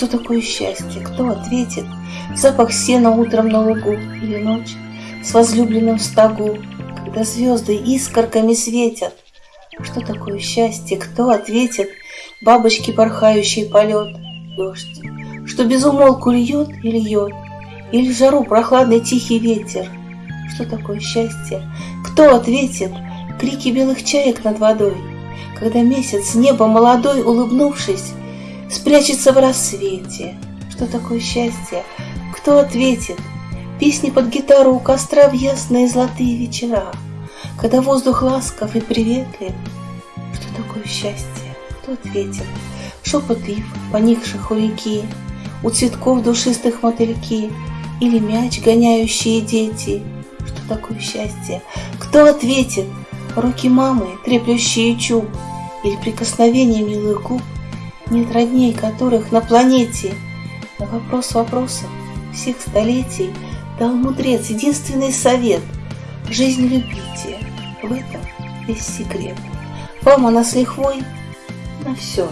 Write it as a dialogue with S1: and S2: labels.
S1: Что такое счастье? Кто ответит? Запах сена утром на лугу Или ночь с возлюбленным в стогу, Когда звезды искорками светят. Что такое счастье? Кто ответит? Бабочки, порхающий полет, Дождь, что безумолку льет и льет, Или жару прохладный тихий ветер. Что такое счастье? Кто ответит? Крики белых чаек над водой, Когда месяц с неба молодой, улыбнувшись, Спрячется в рассвете. Что такое счастье? Кто ответит? Песни под гитару у костра в ясные золотые вечера, Когда воздух ласков и приветлив. Что такое счастье? Кто ответит? Шепот ив, поникших у реки, У цветков душистых мотыльки Или мяч, гоняющие дети. Что такое счастье? Кто ответит? Руки мамы, треплющие чуб, Или прикосновение милых губ, Нет родней которых на планете. На вопрос вопросов всех столетий Дал мудрец единственный совет — Жизнь любите, в этом весь секрет. Вам она с лихвой на все.